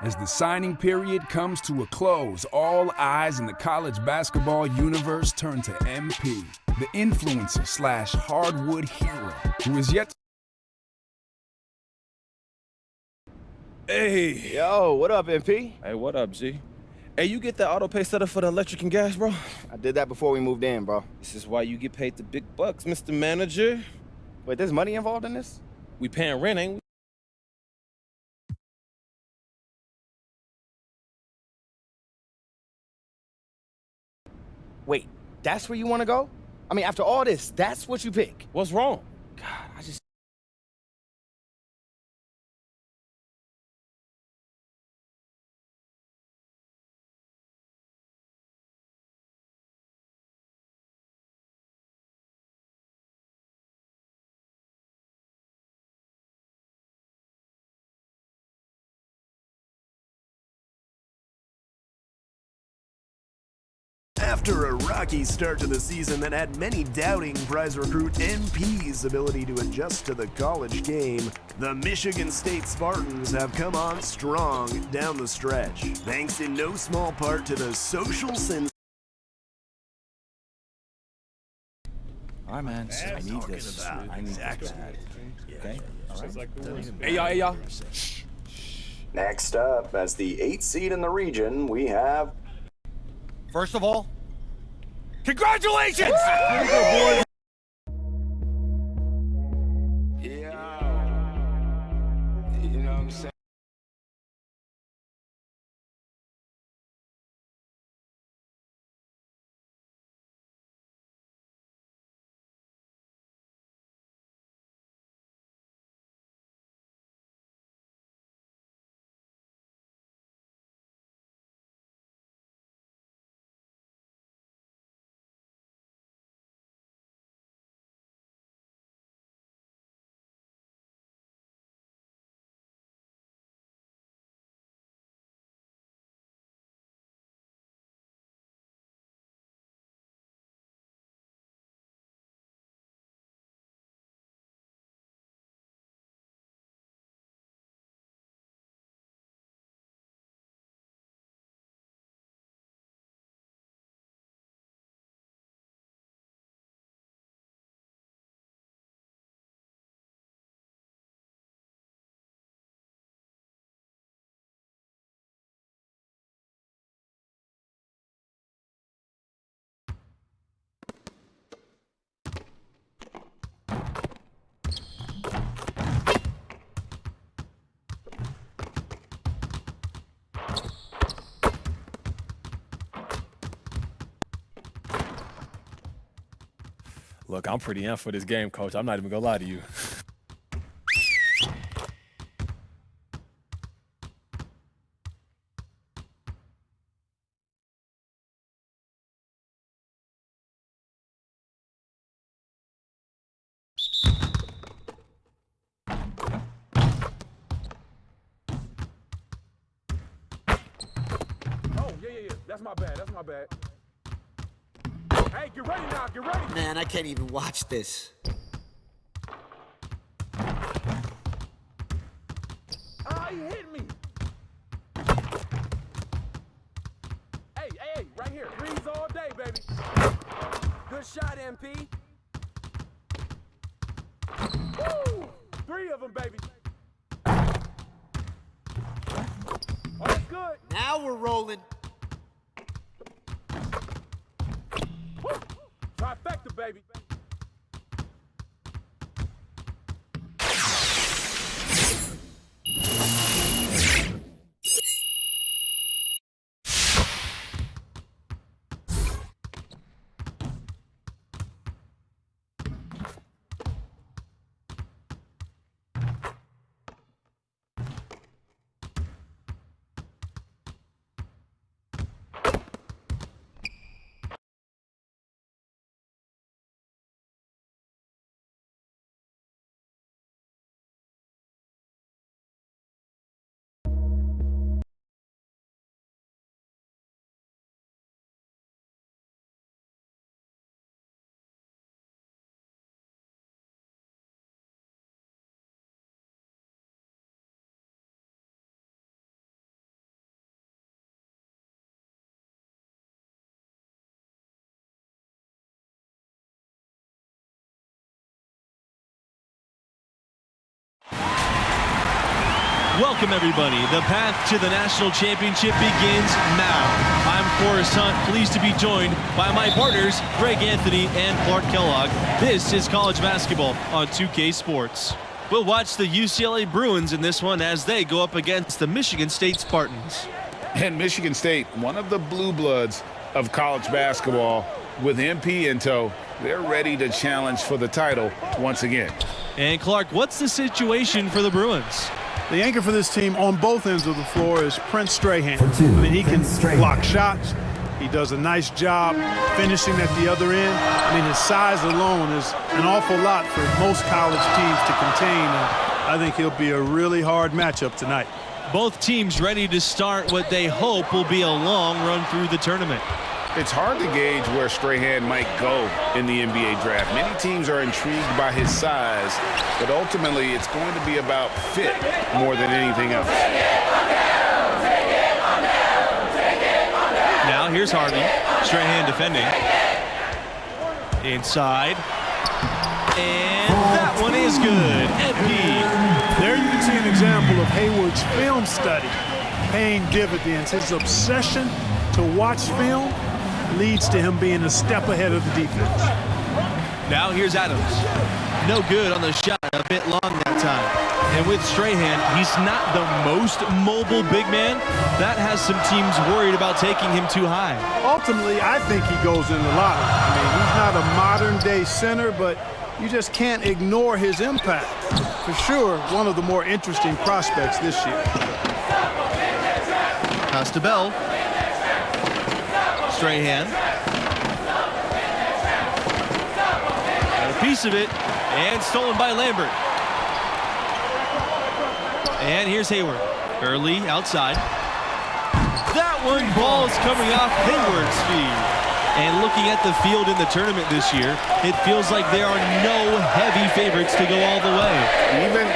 As the signing period comes to a close, all eyes in the college basketball universe turn to MP, the influencer slash hardwood hero, who is yet. Hey. Yo, what up, MP? Hey, what up, G? Hey, you get that auto pay set up for the electric and gas, bro? I did that before we moved in, bro. This is why you get paid the big bucks, Mr. Manager. Wait, there's money involved in this? We paying rent, ain't we? Wait, that's where you want to go? I mean, after all this, that's what you pick? What's wrong? God, I just... After a rocky start to the season that had many doubting prize recruit MP's ability to adjust to the college game, the Michigan State Spartans have come on strong down the stretch, thanks in no small part to the social sense. All right, man. I need this. I need this bad. Okay? All right? Hey, y'all, hey, y'all. Next up, as the eighth seed in the region, we have First of all, congratulations! Look, I'm pretty in for this game, coach. I'm not even gonna lie to you. Oh, yeah, yeah, yeah. That's my bad. That's my bad. Hey, get ready now. Get ready. Man, I can't even watch this. Ah, he hit me. Hey, hey, hey, right here. Threes all day, baby. Good shot, MP. Woo! Three of them, baby. Oh, that's good. Now we're rolling. Baby. Welcome, everybody. The path to the national championship begins now. I'm Forrest Hunt, pleased to be joined by my partners, Greg Anthony and Clark Kellogg. This is college basketball on 2K Sports. We'll watch the UCLA Bruins in this one as they go up against the Michigan State Spartans. And Michigan State, one of the blue bloods of college basketball, with MP in tow, they're ready to challenge for the title once again. And Clark, what's the situation for the Bruins? The anchor for this team on both ends of the floor is Prince Strahan. I mean, he can block shots. He does a nice job finishing at the other end. I mean, his size alone is an awful lot for most college teams to contain. And I think he'll be a really hard matchup tonight. Both teams ready to start what they hope will be a long run through the tournament. It's hard to gauge where Strahan might go in the NBA draft. Many teams are intrigued by his size, but ultimately it's going to be about fit more than anything else. Now here's Harvey. Strahan defending. Inside. And that one is good. MP. There you can see an example of Hayward's film study paying dividends. His obsession to watch film leads to him being a step ahead of the defense. Now here's Adams. No good on the shot, a bit long that time. And with Strahan, he's not the most mobile big man. That has some teams worried about taking him too high. Ultimately, I think he goes in the lottery. I mean, he's not a modern-day center, but you just can't ignore his impact. For sure, one of the more interesting prospects this year. Pass to Bell. Strahan. Got a piece of it, and stolen by Lambert. And here's Hayward. Early outside. That one ball's coming off Hayward's feet. And looking at the field in the tournament this year, it feels like there are no heavy favorites to go all the way. Even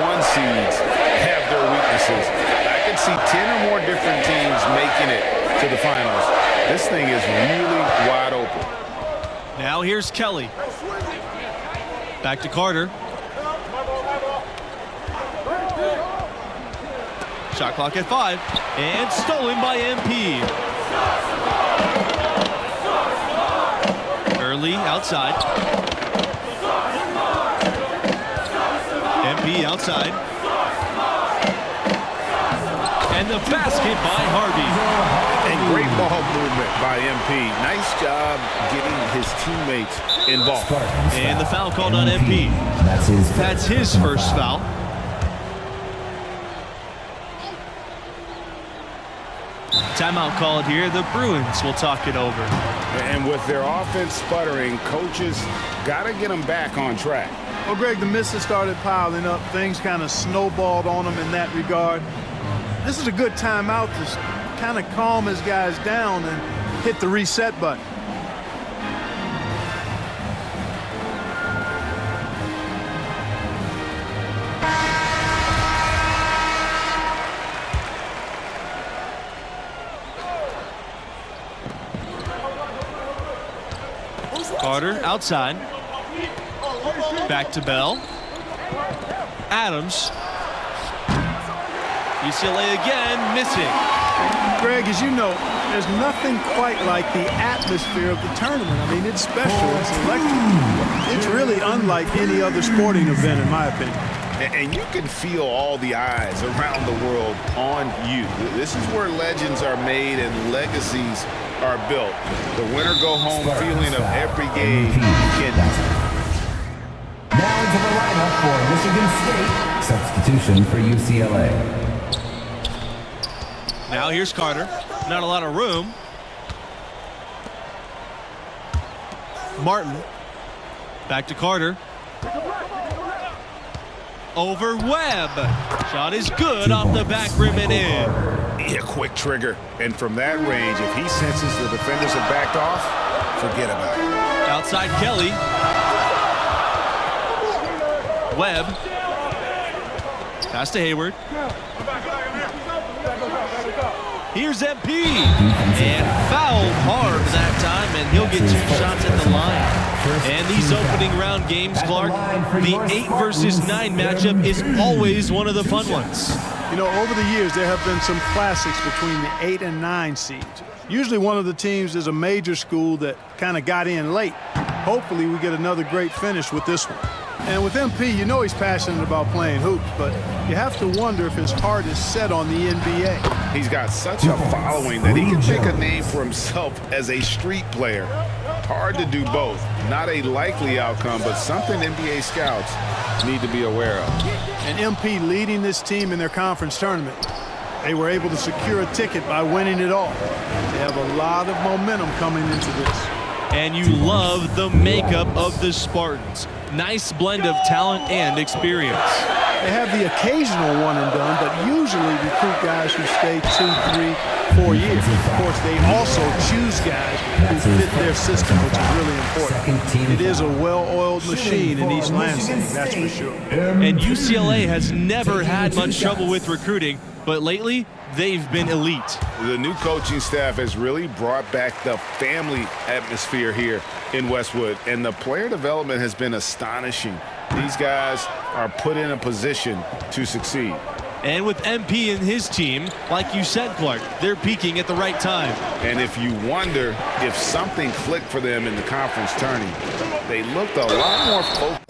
one seeds have their weaknesses. I can see 10 or more different teams making it to the finals. This thing is really wide open. Now here's Kelly. Back to Carter. Shot clock at five. And stolen by MP. Early outside. MP outside. And the basket by Harvey. And great ball movement by MP. Nice job getting his teammates involved. And the foul called on MP. That's his. That's his first foul. Timeout called here. The Bruins will talk it over. And with their offense sputtering, coaches got to get them back on track. Well, Greg, the misses started piling up. Things kind of snowballed on them in that regard. This is a good timeout to kind of calm his guys down and hit the reset button. Carter outside. Back to Bell. Adams. UCLA again missing. Greg, as you know, there's nothing quite like the atmosphere of the tournament. I mean, it's special. It's electric. It's really unlike any other sporting event, in my opinion. And you can feel all the eyes around the world on you. This is where legends are made and legacies are built. The winner go home feeling of every game. Now into the lineup for Michigan State. Substitution for UCLA. Now here's Carter. Not a lot of room. Martin. Back to Carter. Over Webb. Shot is good off the back rim and in. Yeah, quick trigger. And from that range, if he senses the defenders have backed off, forget about it. Outside Kelly. Webb. Pass to Hayward. Here's MP. And fouled hard that time, and he'll get two shots at the line. And these opening round games, Clark, the 8 versus 9 matchup is always one of the fun ones. You know, over the years, there have been some classics between the 8 and 9 seeds. Usually one of the teams is a major school that kind of got in late. Hopefully we get another great finish with this one. And with MP, you know he's passionate about playing hoops, but you have to wonder if his heart is set on the NBA. He's got such a following that he can make a name for himself as a street player. Hard to do both. Not a likely outcome, but something NBA scouts need to be aware of. And MP leading this team in their conference tournament. They were able to secure a ticket by winning it all. They have a lot of momentum coming into this. And you love the makeup of the Spartans. Nice blend of talent and experience. They have the occasional one and done, but usually recruit guys who stay two, three, four years. Of course, they also choose guys who fit their system, which is really important. It is a well-oiled machine in East Lansing, that's for sure. And UCLA has never had much trouble with recruiting, but lately they've been elite. The new coaching staff has really brought back the family atmosphere here in Westwood, and the player development has been astonishing. These guys are put in a position to succeed. And with MP and his team, like you said, Clark, they're peaking at the right time. And if you wonder if something clicked for them in the conference tourney, they looked a lot more focused.